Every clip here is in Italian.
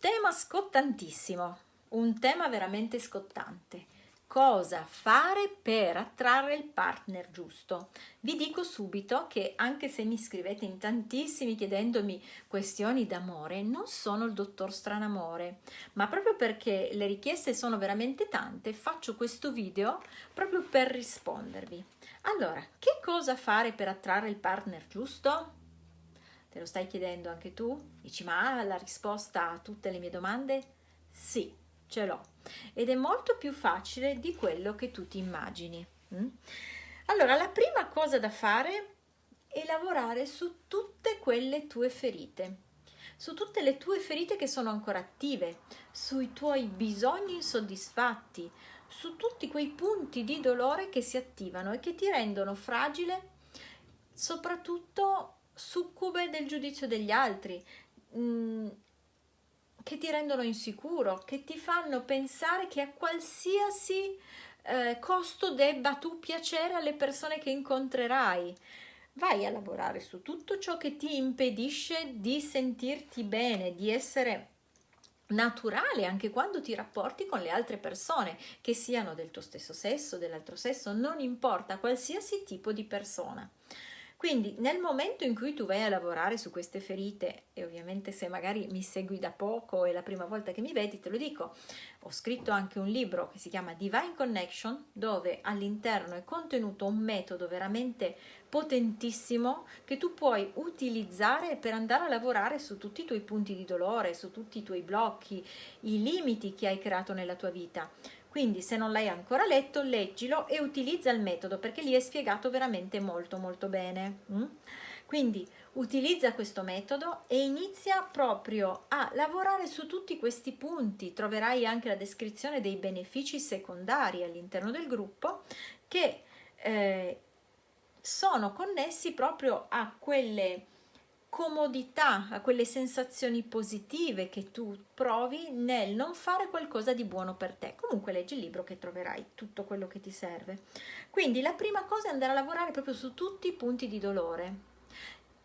tema scottantissimo, un tema veramente scottante. Cosa fare per attrarre il partner giusto? Vi dico subito che anche se mi scrivete in tantissimi chiedendomi questioni d'amore, non sono il dottor Stranamore, ma proprio perché le richieste sono veramente tante, faccio questo video proprio per rispondervi. Allora, che cosa fare per attrarre il partner giusto? Te lo stai chiedendo anche tu? Dici, ma la risposta a tutte le mie domande? Sì, ce l'ho. Ed è molto più facile di quello che tu ti immagini. Mm? Allora, la prima cosa da fare è lavorare su tutte quelle tue ferite su tutte le tue ferite che sono ancora attive, sui tuoi bisogni insoddisfatti, su tutti quei punti di dolore che si attivano e che ti rendono fragile, soprattutto succube del giudizio degli altri, mm, che ti rendono insicuro, che ti fanno pensare che a qualsiasi eh, costo debba tu piacere alle persone che incontrerai. Vai a lavorare su tutto ciò che ti impedisce di sentirti bene, di essere naturale anche quando ti rapporti con le altre persone, che siano del tuo stesso sesso, dell'altro sesso, non importa qualsiasi tipo di persona. Quindi nel momento in cui tu vai a lavorare su queste ferite, e ovviamente se magari mi segui da poco è la prima volta che mi vedi, te lo dico, ho scritto anche un libro che si chiama Divine Connection, dove all'interno è contenuto un metodo veramente potentissimo che tu puoi utilizzare per andare a lavorare su tutti i tuoi punti di dolore, su tutti i tuoi blocchi, i limiti che hai creato nella tua vita quindi se non l'hai ancora letto leggilo e utilizza il metodo perché lì è spiegato veramente molto molto bene mm? quindi utilizza questo metodo e inizia proprio a lavorare su tutti questi punti troverai anche la descrizione dei benefici secondari all'interno del gruppo che eh, sono connessi proprio a quelle comodità, a quelle sensazioni positive che tu provi nel non fare qualcosa di buono per te. Comunque leggi il libro che troverai tutto quello che ti serve. Quindi la prima cosa è andare a lavorare proprio su tutti i punti di dolore.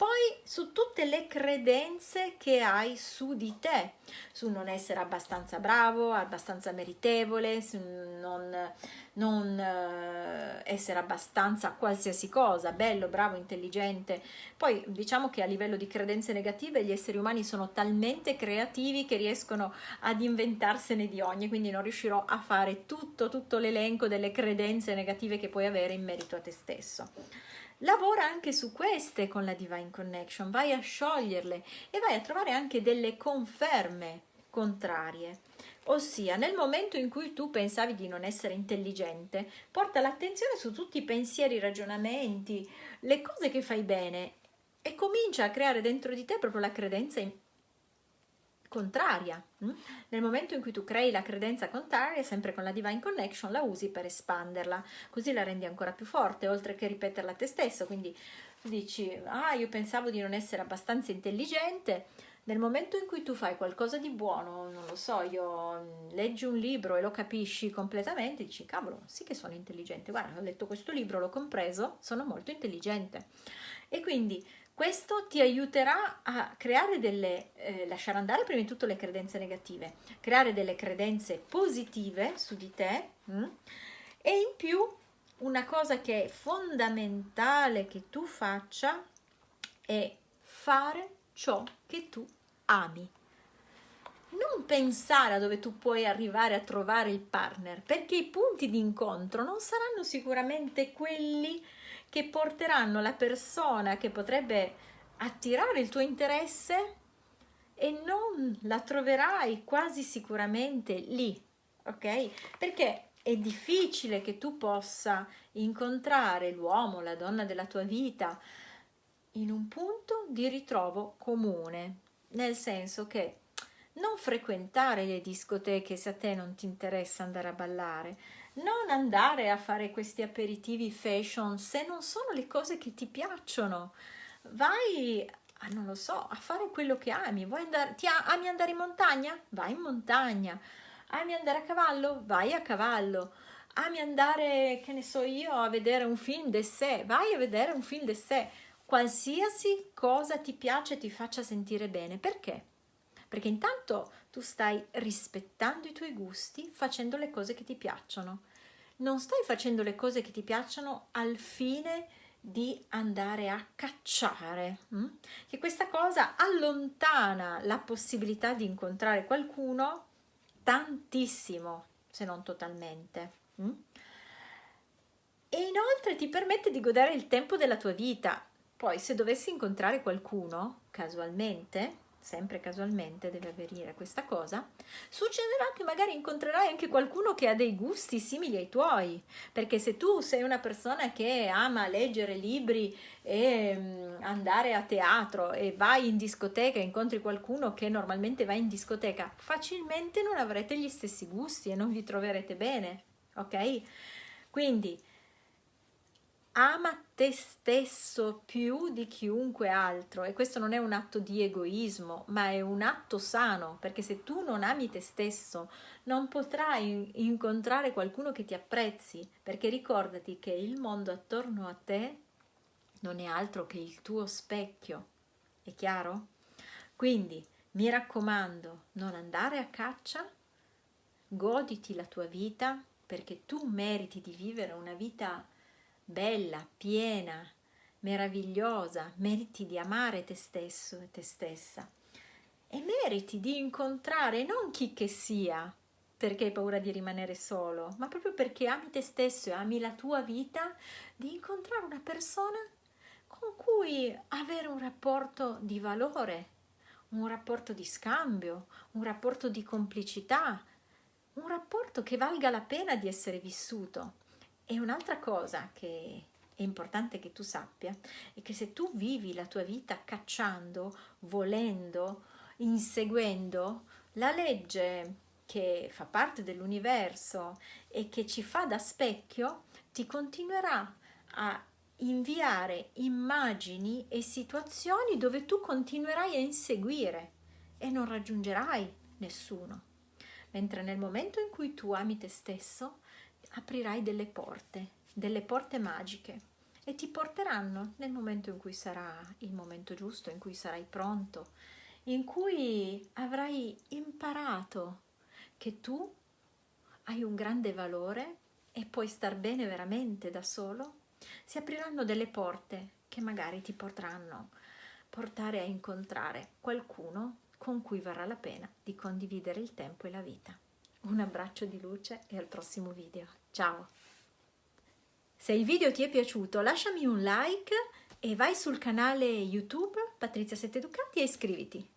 Poi su tutte le credenze che hai su di te, su non essere abbastanza bravo, abbastanza meritevole, su non non eh, essere abbastanza qualsiasi cosa, bello, bravo, intelligente. Poi diciamo che a livello di credenze negative gli esseri umani sono talmente creativi che riescono ad inventarsene di ogni, quindi non riuscirò a fare tutto, tutto l'elenco delle credenze negative che puoi avere in merito a te stesso. Lavora anche su queste con la Divine Connection, vai a scioglierle e vai a trovare anche delle conferme contrarie. Ossia, nel momento in cui tu pensavi di non essere intelligente, porta l'attenzione su tutti i pensieri, i ragionamenti, le cose che fai bene e comincia a creare dentro di te proprio la credenza contraria. Mm? Nel momento in cui tu crei la credenza contraria, sempre con la Divine Connection, la usi per espanderla, così la rendi ancora più forte, oltre che ripeterla a te stesso. Quindi dici, ah, io pensavo di non essere abbastanza intelligente, nel momento in cui tu fai qualcosa di buono, non lo so, io mm, leggi un libro e lo capisci completamente, dici cavolo, sì che sono intelligente, guarda, ho letto questo libro, l'ho compreso, sono molto intelligente. E quindi questo ti aiuterà a creare delle, eh, lasciare andare prima di tutto le credenze negative, creare delle credenze positive su di te mh? Mm? e in più una cosa che è fondamentale che tu faccia è fare ciò che tu ami. Non pensare a dove tu puoi arrivare a trovare il partner, perché i punti di incontro non saranno sicuramente quelli che porteranno la persona che potrebbe attirare il tuo interesse e non la troverai quasi sicuramente lì, ok? Perché è difficile che tu possa incontrare l'uomo, la donna della tua vita, in un punto di ritrovo comune, nel senso che non frequentare le discoteche se a te non ti interessa andare a ballare, non andare a fare questi aperitivi fashion se non sono le cose che ti piacciono, vai a, non lo so, a fare quello che ami, Vuoi andare, ti ami andare in montagna? Vai in montagna, ami andare a cavallo? Vai a cavallo, ami andare, che ne so io, a vedere un film de sé? Vai a vedere un film de sé qualsiasi cosa ti piace e ti faccia sentire bene. Perché? Perché intanto tu stai rispettando i tuoi gusti facendo le cose che ti piacciono. Non stai facendo le cose che ti piacciono al fine di andare a cacciare, hm? che questa cosa allontana la possibilità di incontrare qualcuno tantissimo, se non totalmente. Hm? E inoltre ti permette di godere il tempo della tua vita. Poi se dovessi incontrare qualcuno, casualmente, sempre casualmente deve avvenire questa cosa, succederà che magari incontrerai anche qualcuno che ha dei gusti simili ai tuoi, perché se tu sei una persona che ama leggere libri e mm, andare a teatro e vai in discoteca e incontri qualcuno che normalmente va in discoteca, facilmente non avrete gli stessi gusti e non vi troverete bene, ok? Quindi ama te stesso più di chiunque altro e questo non è un atto di egoismo ma è un atto sano perché se tu non ami te stesso non potrai incontrare qualcuno che ti apprezzi perché ricordati che il mondo attorno a te non è altro che il tuo specchio è chiaro? quindi mi raccomando non andare a caccia goditi la tua vita perché tu meriti di vivere una vita bella, piena, meravigliosa, meriti di amare te stesso e te stessa e meriti di incontrare non chi che sia perché hai paura di rimanere solo, ma proprio perché ami te stesso e ami la tua vita, di incontrare una persona con cui avere un rapporto di valore, un rapporto di scambio, un rapporto di complicità, un rapporto che valga la pena di essere vissuto. E un'altra cosa che è importante che tu sappia è che se tu vivi la tua vita cacciando, volendo, inseguendo la legge che fa parte dell'universo e che ci fa da specchio, ti continuerà a inviare immagini e situazioni dove tu continuerai a inseguire e non raggiungerai nessuno. Mentre nel momento in cui tu ami te stesso, aprirai delle porte, delle porte magiche e ti porteranno nel momento in cui sarà il momento giusto, in cui sarai pronto, in cui avrai imparato che tu hai un grande valore e puoi star bene veramente da solo, si apriranno delle porte che magari ti potranno portare a incontrare qualcuno con cui varrà la pena di condividere il tempo e la vita. Un abbraccio di luce e al prossimo video. Ciao! Se il video ti è piaciuto lasciami un like e vai sul canale YouTube Patrizia Sette Ducati e iscriviti.